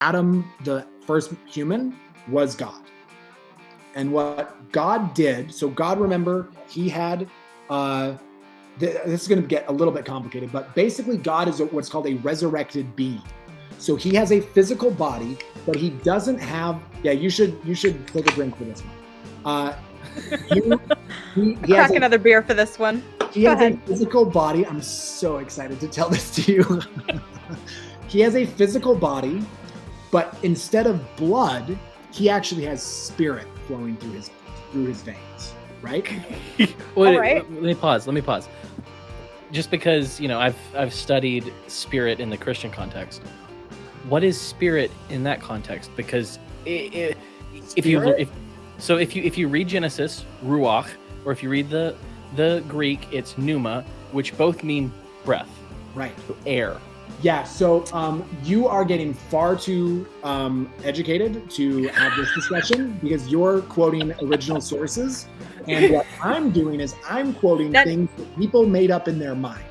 Adam, the first human, was God. And what God did, so God, remember, he had, uh, th- this is going to get a little bit complicated, but basically, God is a, what's called a resurrected being. So he has a physical body, but he doesn't have. Yeah, you should you should take a drink for this one. Uh, he, he, he Crack a- another beer for this one. he Go has a physical body. I'm so excited to tell this to you. he has a physical body, but instead of blood, he actually has spirit flowing through his through his veins. Right? Wait, Alright. let me pause. Let me pause. Just because you know I've I've studied spirit in the Christian context. What is spirit in that context? Because i i if you if so if you if you read Genesis ruach or if you read the the Greek it's pneuma, which both mean breath, Right. air. Yeah. So um, you are getting far too um, educated to have this discussion because you're quoting original sources, and what I'm doing is I'm quoting That- things that people made up in their minds.